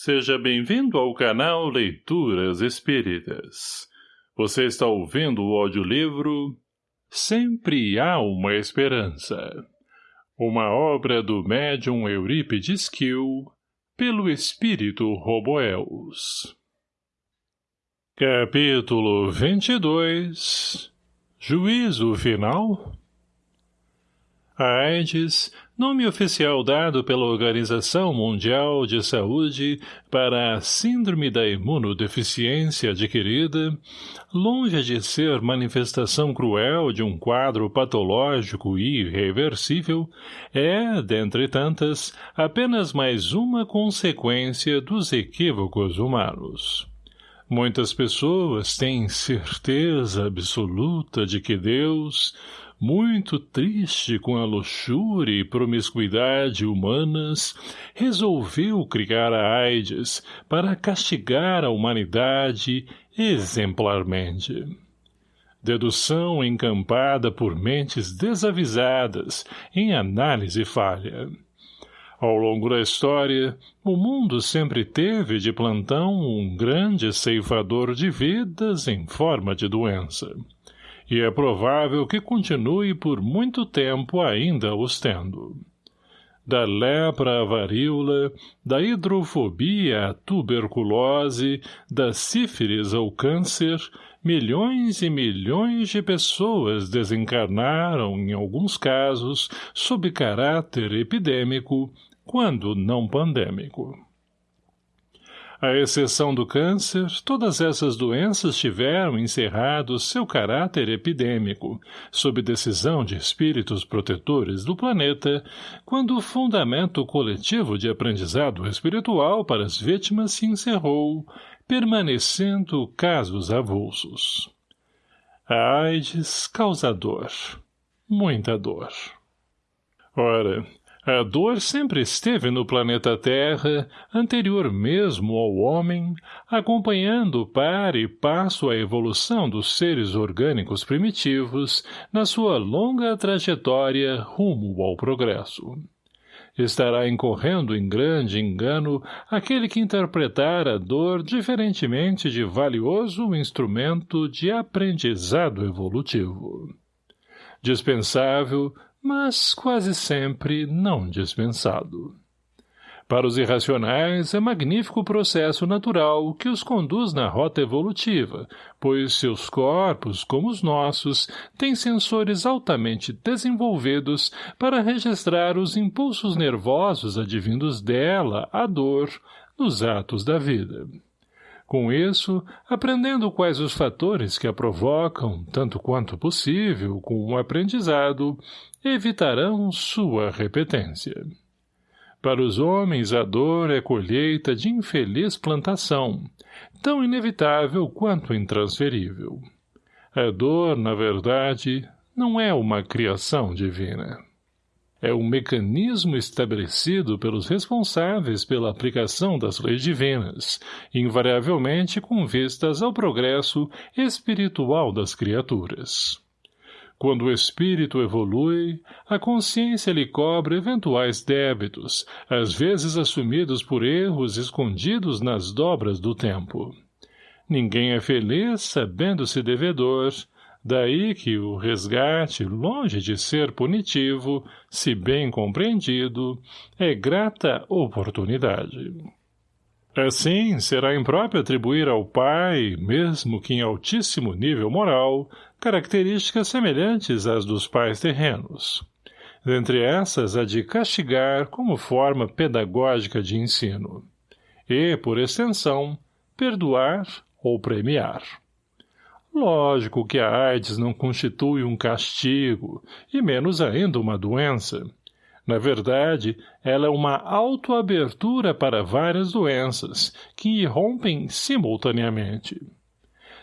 Seja bem-vindo ao canal Leituras Espíritas. Você está ouvindo o audiolivro Sempre Há Uma Esperança. Uma obra do médium Eurípides Kiel, pelo espírito Roboels. Capítulo 22 Juízo Final A AIDS nome oficial dado pela Organização Mundial de Saúde para a Síndrome da Imunodeficiência Adquirida, longe de ser manifestação cruel de um quadro patológico e irreversível, é, dentre tantas, apenas mais uma consequência dos equívocos humanos. Muitas pessoas têm certeza absoluta de que Deus, muito triste com a luxúria e promiscuidade humanas, resolveu criar a AIDS para castigar a humanidade exemplarmente. Dedução encampada por mentes desavisadas em análise falha. Ao longo da história, o mundo sempre teve de plantão um grande ceifador de vidas em forma de doença e é provável que continue por muito tempo ainda os tendo. Da lepra à varíola, da hidrofobia à tuberculose, da sífilis ao câncer, milhões e milhões de pessoas desencarnaram, em alguns casos, sob caráter epidêmico, quando não pandêmico. À exceção do câncer, todas essas doenças tiveram encerrado seu caráter epidêmico, sob decisão de espíritos protetores do planeta, quando o fundamento coletivo de aprendizado espiritual para as vítimas se encerrou, permanecendo casos avulsos. A AIDS causa dor. Muita dor. Ora, a dor sempre esteve no planeta Terra, anterior mesmo ao homem, acompanhando par e passo a evolução dos seres orgânicos primitivos na sua longa trajetória rumo ao progresso. Estará incorrendo em grande engano aquele que interpretar a dor diferentemente de valioso instrumento de aprendizado evolutivo. Dispensável, mas quase sempre não dispensado. Para os irracionais, é magnífico processo natural que os conduz na rota evolutiva, pois seus corpos, como os nossos, têm sensores altamente desenvolvidos para registrar os impulsos nervosos advindos dela, a dor, nos atos da vida. Com isso, aprendendo quais os fatores que a provocam, tanto quanto possível, com o aprendizado, evitarão sua repetência. Para os homens a dor é colheita de infeliz plantação, tão inevitável quanto intransferível. A dor, na verdade, não é uma criação divina é um mecanismo estabelecido pelos responsáveis pela aplicação das leis divinas, invariavelmente com vistas ao progresso espiritual das criaturas. Quando o espírito evolui, a consciência lhe cobra eventuais débitos, às vezes assumidos por erros escondidos nas dobras do tempo. Ninguém é feliz sabendo-se devedor, Daí que o resgate, longe de ser punitivo, se bem compreendido, é grata oportunidade. Assim, será impróprio atribuir ao pai, mesmo que em altíssimo nível moral, características semelhantes às dos pais terrenos. Dentre essas, a de castigar como forma pedagógica de ensino. E, por extensão, perdoar ou premiar. Lógico que a AIDS não constitui um castigo, e menos ainda uma doença. Na verdade, ela é uma autoabertura para várias doenças, que irrompem simultaneamente.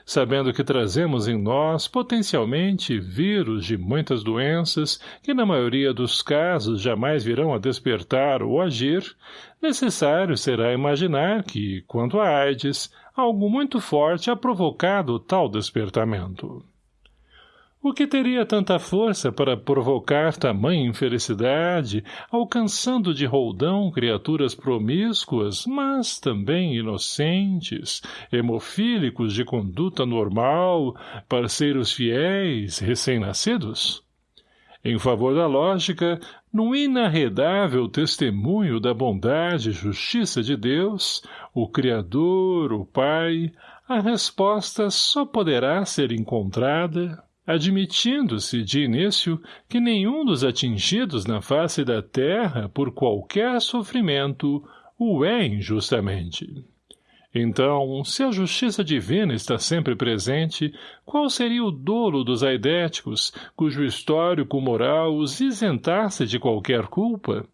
Sabendo que trazemos em nós, potencialmente, vírus de muitas doenças, que na maioria dos casos jamais virão a despertar ou agir, necessário será imaginar que, quanto à AIDS, algo muito forte ha provocado tal despertamento. O que teria tanta força para provocar tamanha infelicidade, alcançando de roldão criaturas promíscuas, mas também inocentes, hemofílicos de conduta normal, parceiros fiéis, recém-nascidos? Em favor da lógica, no inarredável testemunho da bondade e justiça de Deus, o Criador, o Pai, a resposta só poderá ser encontrada admitindo-se de início que nenhum dos atingidos na face da terra por qualquer sofrimento o é injustamente. Então, se a justiça divina está sempre presente, qual seria o dolo dos aidéticos, cujo histórico moral os isentasse de qualquer culpa?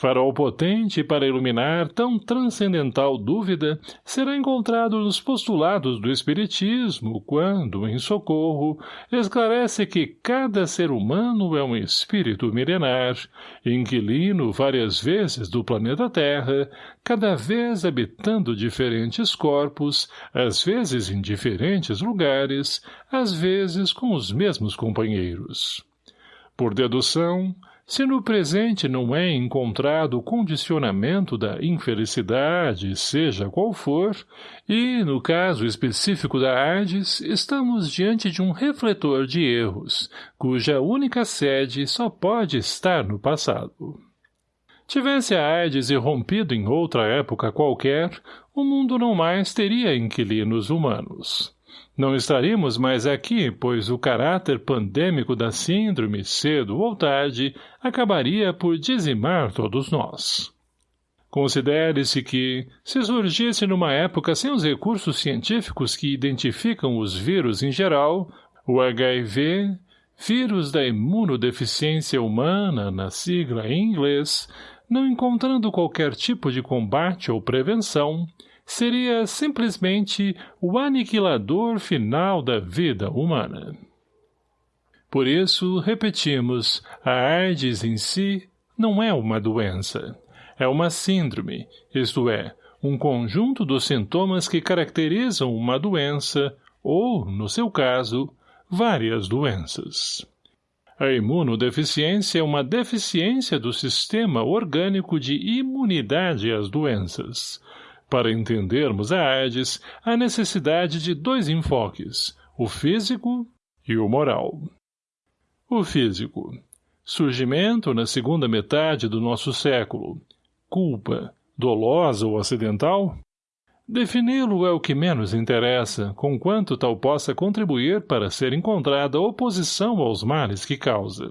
Farol potente para iluminar tão transcendental dúvida será encontrado nos postulados do Espiritismo, quando, em socorro, esclarece que cada ser humano é um espírito milenar, inquilino várias vezes do planeta Terra, cada vez habitando diferentes corpos, às vezes em diferentes lugares, às vezes com os mesmos companheiros. Por dedução, se no presente não é encontrado o condicionamento da infelicidade, seja qual for, e, no caso específico da AIDS, estamos diante de um refletor de erros, cuja única sede só pode estar no passado. Tivesse a AIDS irrompido em outra época qualquer, o mundo não mais teria inquilinos humanos. Não estaríamos mais aqui, pois o caráter pandêmico da síndrome, cedo ou tarde, acabaria por dizimar todos nós. Considere-se que, se surgisse numa época sem os recursos científicos que identificam os vírus em geral, o HIV, vírus da imunodeficiência humana, na sigla em inglês, não encontrando qualquer tipo de combate ou prevenção, seria simplesmente o aniquilador final da vida humana. Por isso, repetimos, a AIDS em si não é uma doença. É uma síndrome, isto é, um conjunto dos sintomas que caracterizam uma doença, ou, no seu caso, várias doenças. A imunodeficiência é uma deficiência do sistema orgânico de imunidade às doenças, para entendermos a AIDS, há necessidade de dois enfoques, o físico e o moral. O físico. Surgimento na segunda metade do nosso século. Culpa, dolosa ou acidental? Defini-lo é o que menos interessa, conquanto tal possa contribuir para ser encontrada oposição aos males que causa.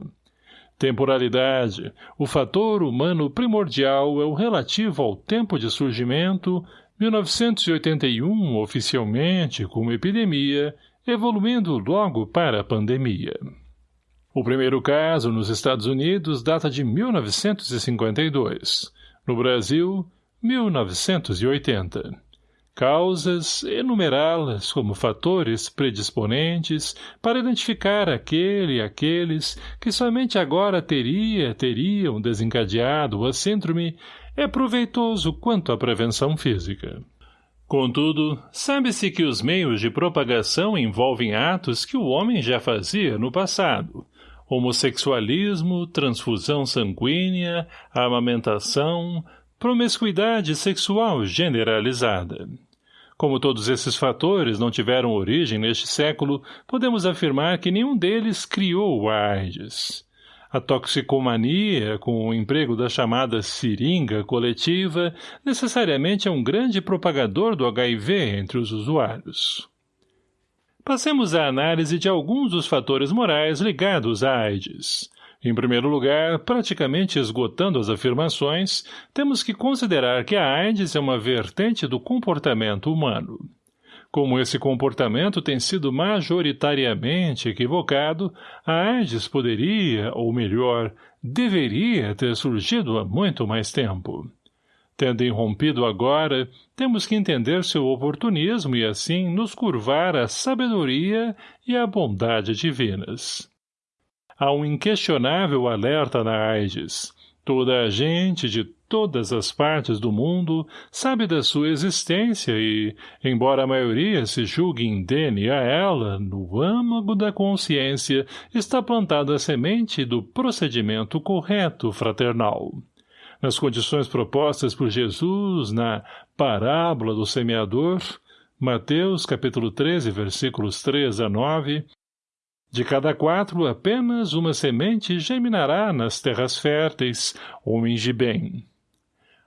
Temporalidade. O fator humano primordial é o relativo ao tempo de surgimento, 1981 oficialmente como epidemia, evoluindo logo para a pandemia. O primeiro caso nos Estados Unidos data de 1952. No Brasil, 1980 causas, enumerá-las como fatores predisponentes para identificar aquele e aqueles que somente agora teria, teriam desencadeado a síndrome, é proveitoso quanto à prevenção física. Contudo, sabe-se que os meios de propagação envolvem atos que o homem já fazia no passado, homossexualismo, transfusão sanguínea, amamentação, promiscuidade sexual generalizada. Como todos esses fatores não tiveram origem neste século, podemos afirmar que nenhum deles criou a AIDS. A toxicomania, com o emprego da chamada seringa coletiva, necessariamente é um grande propagador do HIV entre os usuários. Passemos à análise de alguns dos fatores morais ligados à AIDS. Em primeiro lugar, praticamente esgotando as afirmações, temos que considerar que a AIDS é uma vertente do comportamento humano. Como esse comportamento tem sido majoritariamente equivocado, a AIDS poderia, ou melhor, deveria ter surgido há muito mais tempo. Tendo irrompido agora, temos que entender seu oportunismo e assim nos curvar à sabedoria e à bondade divinas há um inquestionável alerta na AIDS. Toda a gente de todas as partes do mundo sabe da sua existência e, embora a maioria se julgue indene a ela, no âmago da consciência está plantada a semente do procedimento correto fraternal. Nas condições propostas por Jesus na parábola do semeador, Mateus capítulo 13, versículos 3 a 9, de cada quatro, apenas uma semente germinará nas terras férteis, homens de bem.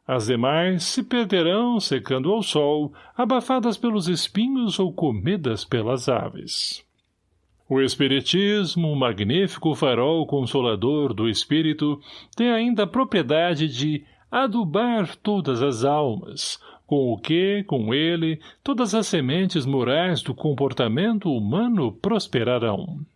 As demais se perderão secando ao sol, abafadas pelos espinhos ou comidas pelas aves. O Espiritismo, magnífico farol consolador do espírito, tem ainda a propriedade de adubar todas as almas, com o que, com ele, todas as sementes morais do comportamento humano prosperarão.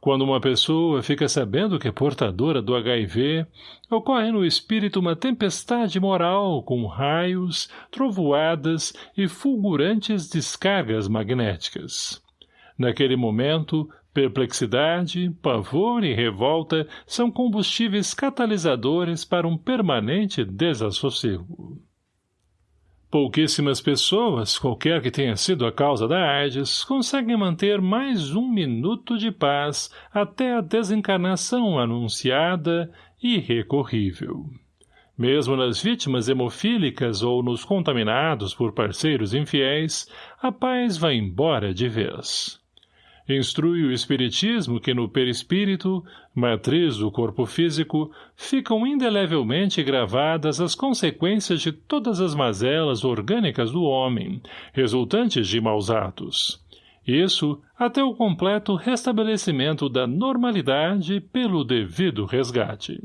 Quando uma pessoa fica sabendo que é portadora do HIV, ocorre no espírito uma tempestade moral com raios, trovoadas e fulgurantes descargas magnéticas. Naquele momento, perplexidade, pavor e revolta são combustíveis catalisadores para um permanente desassossego. Pouquíssimas pessoas, qualquer que tenha sido a causa da AIDS, conseguem manter mais um minuto de paz até a desencarnação anunciada e recorrível. Mesmo nas vítimas hemofílicas ou nos contaminados por parceiros infiéis, a paz vai embora de vez. Instrui o Espiritismo que no perispírito, matriz do corpo físico, ficam indelevelmente gravadas as consequências de todas as mazelas orgânicas do homem, resultantes de maus atos. Isso até o completo restabelecimento da normalidade pelo devido resgate.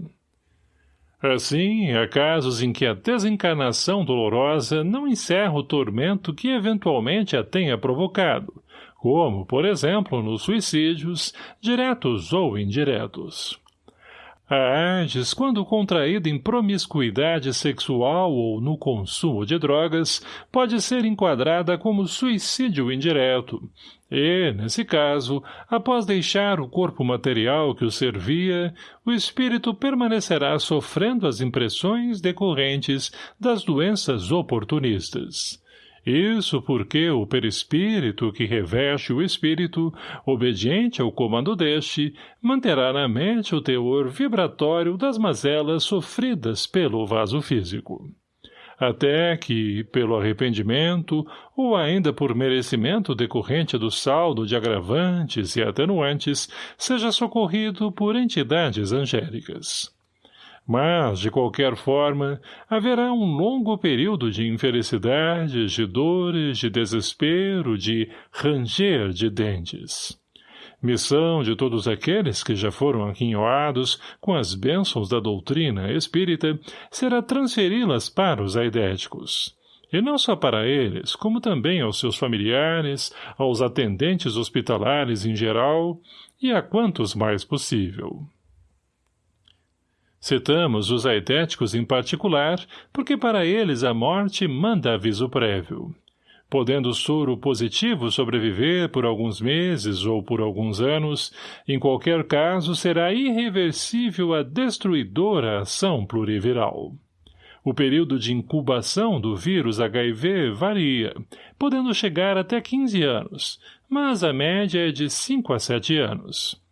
Assim, há casos em que a desencarnação dolorosa não encerra o tormento que eventualmente a tenha provocado, como, por exemplo, nos suicídios, diretos ou indiretos. A AIDS, quando contraída em promiscuidade sexual ou no consumo de drogas, pode ser enquadrada como suicídio indireto, e, nesse caso, após deixar o corpo material que o servia, o espírito permanecerá sofrendo as impressões decorrentes das doenças oportunistas. Isso porque o perispírito que reveste o espírito, obediente ao comando deste, manterá na mente o teor vibratório das mazelas sofridas pelo vaso físico. Até que, pelo arrependimento, ou ainda por merecimento decorrente do saldo de agravantes e atenuantes, seja socorrido por entidades angélicas. Mas, de qualquer forma, haverá um longo período de infelicidades, de dores, de desespero, de ranger de dentes. Missão de todos aqueles que já foram aquinhoados com as bênçãos da doutrina espírita será transferi-las para os aidéticos. E não só para eles, como também aos seus familiares, aos atendentes hospitalares em geral e a quantos mais possível. Citamos os aetéticos em particular, porque para eles a morte manda aviso prévio. Podendo o soro positivo sobreviver por alguns meses ou por alguns anos, em qualquer caso será irreversível a destruidora ação pluriviral. O período de incubação do vírus HIV varia, podendo chegar até 15 anos, mas a média é de 5 a 7 anos.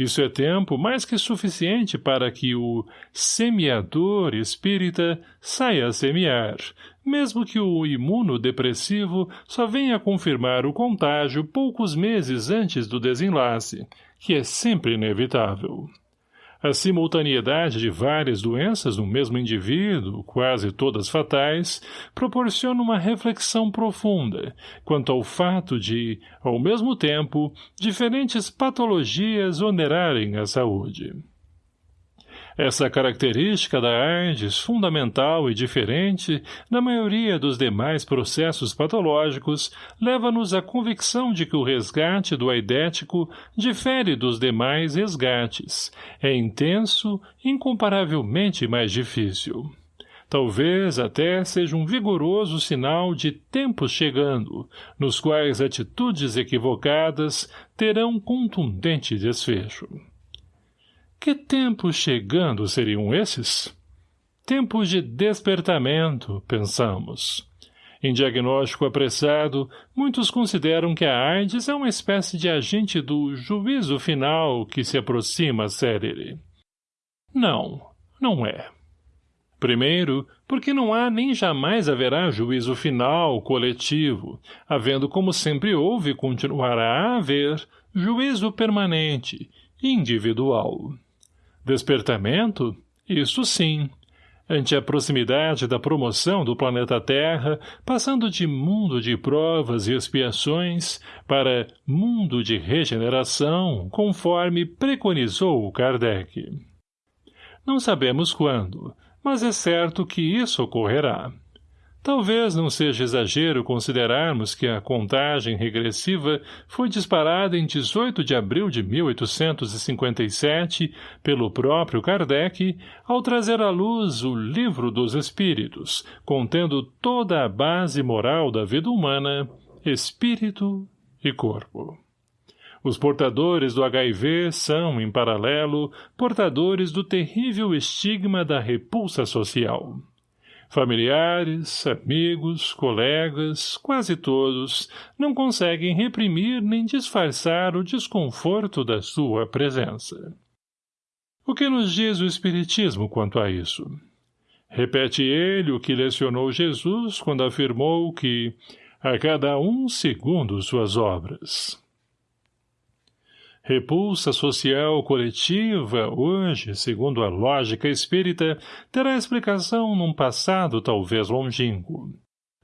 Isso é tempo mais que suficiente para que o semeador espírita saia a semear, mesmo que o imunodepressivo só venha confirmar o contágio poucos meses antes do desenlace, que é sempre inevitável. A simultaneidade de várias doenças no mesmo indivíduo, quase todas fatais, proporciona uma reflexão profunda quanto ao fato de, ao mesmo tempo, diferentes patologias onerarem a saúde. Essa característica da AIDS, fundamental e diferente da maioria dos demais processos patológicos, leva-nos à convicção de que o resgate do aidético difere dos demais resgates. É intenso, incomparavelmente mais difícil. Talvez até seja um vigoroso sinal de tempos chegando, nos quais atitudes equivocadas terão contundente desfecho. Que tempos chegando seriam esses? Tempo de despertamento, pensamos. Em diagnóstico apressado, muitos consideram que a AIDS é uma espécie de agente do juízo final que se aproxima célere. Não, não é. Primeiro, porque não há nem jamais haverá juízo final, coletivo, havendo como sempre houve e continuará a haver juízo permanente, individual. Despertamento? Isso sim. Ante a proximidade da promoção do planeta Terra, passando de mundo de provas e expiações para mundo de regeneração, conforme preconizou Kardec. Não sabemos quando, mas é certo que isso ocorrerá. Talvez não seja exagero considerarmos que a contagem regressiva foi disparada em 18 de abril de 1857 pelo próprio Kardec ao trazer à luz o Livro dos Espíritos, contendo toda a base moral da vida humana, espírito e corpo. Os portadores do HIV são, em paralelo, portadores do terrível estigma da repulsa social. Familiares, amigos, colegas, quase todos, não conseguem reprimir nem disfarçar o desconforto da sua presença. O que nos diz o Espiritismo quanto a isso? Repete ele o que lecionou Jesus quando afirmou que a cada um segundo suas obras. Repulsa social coletiva, hoje, segundo a lógica espírita, terá explicação num passado talvez longínquo.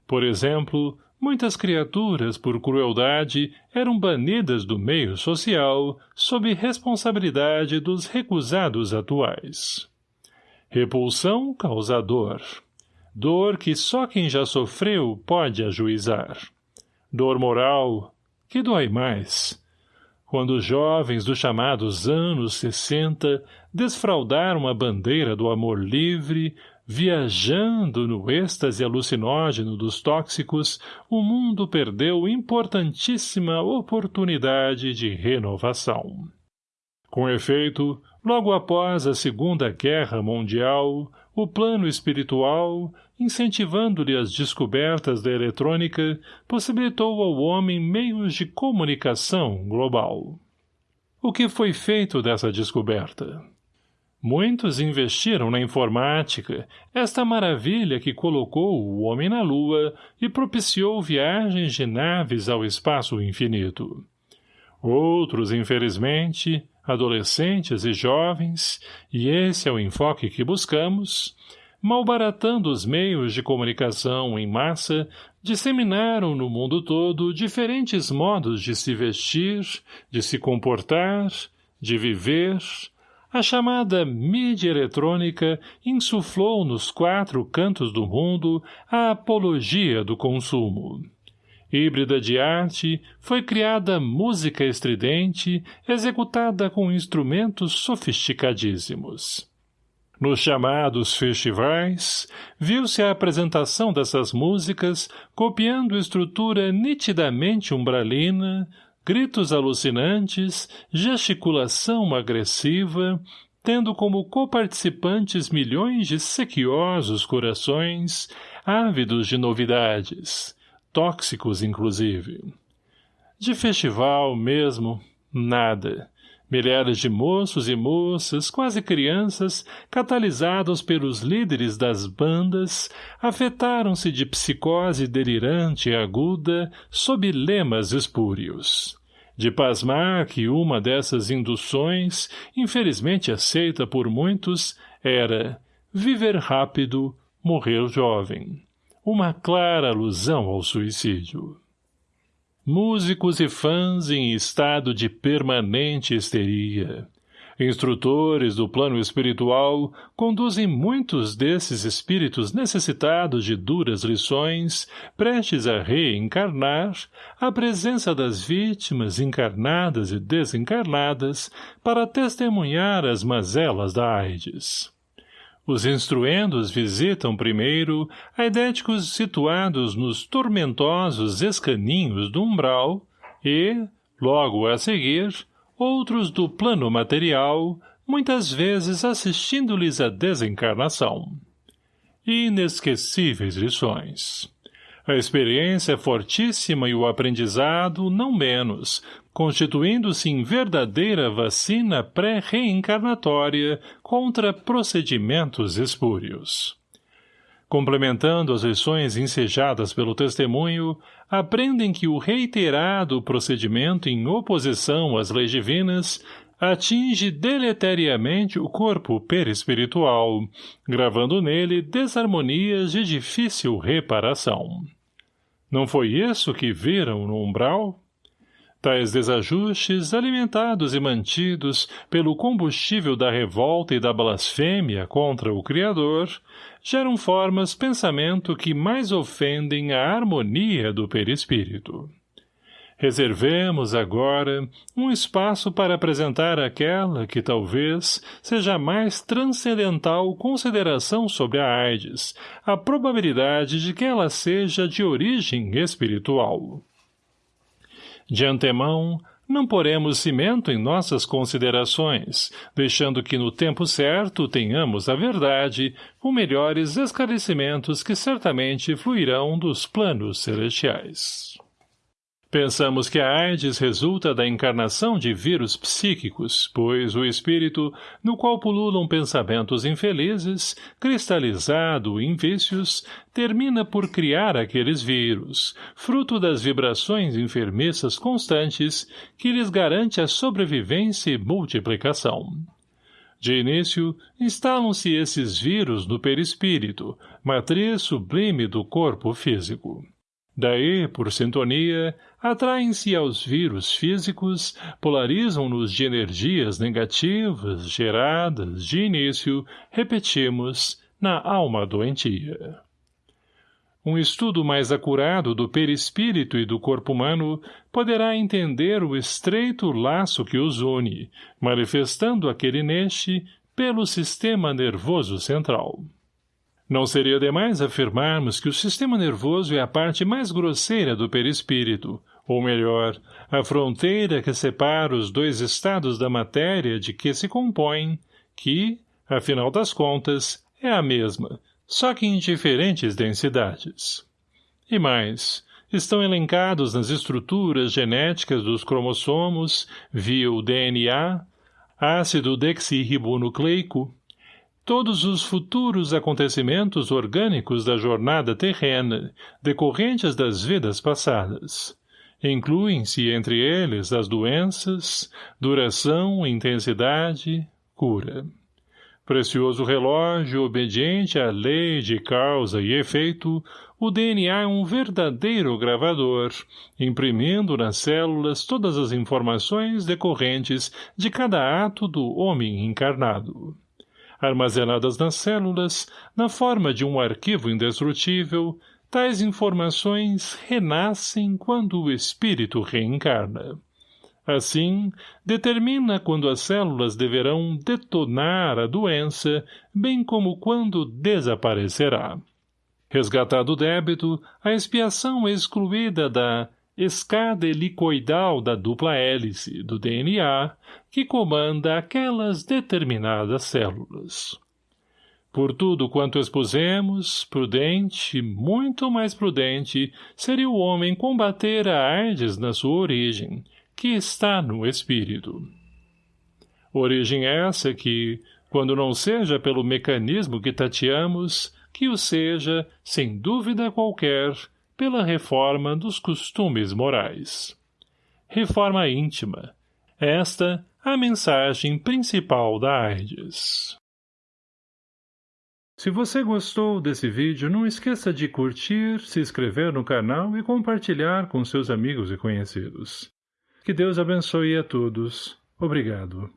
Por exemplo, muitas criaturas, por crueldade, eram banidas do meio social, sob responsabilidade dos recusados atuais. Repulsão causa dor. Dor que só quem já sofreu pode ajuizar. Dor moral, que dói mais quando os jovens dos chamados anos 60 desfraldaram a bandeira do amor livre, viajando no êxtase alucinógeno dos tóxicos, o mundo perdeu importantíssima oportunidade de renovação. Com efeito, logo após a Segunda Guerra Mundial, o plano espiritual, incentivando-lhe as descobertas da eletrônica, possibilitou ao homem meios de comunicação global. O que foi feito dessa descoberta? Muitos investiram na informática, esta maravilha que colocou o homem na Lua e propiciou viagens de naves ao espaço infinito. Outros, infelizmente, adolescentes e jovens, e esse é o enfoque que buscamos, malbaratando os meios de comunicação em massa, disseminaram no mundo todo diferentes modos de se vestir, de se comportar, de viver. A chamada mídia eletrônica insuflou nos quatro cantos do mundo a apologia do consumo. Híbrida de arte, foi criada música estridente, executada com instrumentos sofisticadíssimos. Nos chamados festivais, viu-se a apresentação dessas músicas copiando estrutura nitidamente umbralina, gritos alucinantes, gesticulação agressiva, tendo como coparticipantes milhões de sequiosos corações, ávidos de novidades, tóxicos inclusive. De festival mesmo, nada Milhares de moços e moças, quase crianças, catalisados pelos líderes das bandas, afetaram-se de psicose delirante e aguda sob lemas espúrios. De pasmar que uma dessas induções, infelizmente aceita por muitos, era viver rápido, morrer jovem. Uma clara alusão ao suicídio músicos e fãs em estado de permanente histeria. Instrutores do plano espiritual conduzem muitos desses espíritos necessitados de duras lições, prestes a reencarnar, à presença das vítimas encarnadas e desencarnadas, para testemunhar as mazelas da AIDS. Os instruendos visitam primeiro aidéticos situados nos tormentosos escaninhos do umbral e, logo a seguir, outros do plano material, muitas vezes assistindo-lhes a desencarnação. inesquecíveis lições. A experiência é fortíssima e o aprendizado não menos, constituindo-se em verdadeira vacina pré-reencarnatória contra procedimentos espúrios. Complementando as lições ensejadas pelo testemunho, aprendem que o reiterado procedimento em oposição às leis divinas atinge deleteriamente o corpo perispiritual, gravando nele desarmonias de difícil reparação. Não foi isso que viram no umbral? Tais desajustes, alimentados e mantidos pelo combustível da revolta e da blasfêmia contra o Criador, geram formas pensamento que mais ofendem a harmonia do perispírito. Reservemos, agora, um espaço para apresentar aquela que, talvez, seja a mais transcendental consideração sobre a AIDS, a probabilidade de que ela seja de origem espiritual. De antemão, não poremos cimento em nossas considerações, deixando que no tempo certo tenhamos a verdade, com melhores esclarecimentos que certamente fluirão dos planos celestiais. Pensamos que a AIDS resulta da encarnação de vírus psíquicos, pois o espírito, no qual pululam pensamentos infelizes, cristalizado em vícios, termina por criar aqueles vírus, fruto das vibrações enfermiças constantes que lhes garante a sobrevivência e multiplicação. De início, instalam-se esses vírus no perispírito, matriz sublime do corpo físico. Daí, por sintonia, atraem-se aos vírus físicos, polarizam-nos de energias negativas geradas, de início, repetimos, na alma doentia. Um estudo mais acurado do perispírito e do corpo humano poderá entender o estreito laço que os une, manifestando aquele neste pelo sistema nervoso central. Não seria demais afirmarmos que o sistema nervoso é a parte mais grosseira do perispírito, ou melhor, a fronteira que separa os dois estados da matéria de que se compõem, que, afinal das contas, é a mesma, só que em diferentes densidades. E mais, estão elencados nas estruturas genéticas dos cromossomos, via o DNA, ácido dexirribonucleico, todos os futuros acontecimentos orgânicos da jornada terrena, decorrentes das vidas passadas. Incluem-se entre eles as doenças, duração, intensidade, cura. Precioso relógio obediente à lei de causa e efeito, o DNA é um verdadeiro gravador, imprimindo nas células todas as informações decorrentes de cada ato do homem encarnado armazenadas nas células, na forma de um arquivo indestrutível, tais informações renascem quando o espírito reencarna. Assim, determina quando as células deverão detonar a doença, bem como quando desaparecerá. Resgatado o débito, a expiação é excluída da escada helicoidal da dupla hélice do DNA que comanda aquelas determinadas células. Por tudo quanto expusemos, prudente, muito mais prudente, seria o homem combater a AIDS na sua origem, que está no espírito. Origem essa que, quando não seja pelo mecanismo que tateamos, que o seja, sem dúvida qualquer, pela reforma dos costumes morais. Reforma íntima. Esta a mensagem principal da AIDS. Se você gostou desse vídeo, não esqueça de curtir, se inscrever no canal e compartilhar com seus amigos e conhecidos. Que Deus abençoe a todos. Obrigado.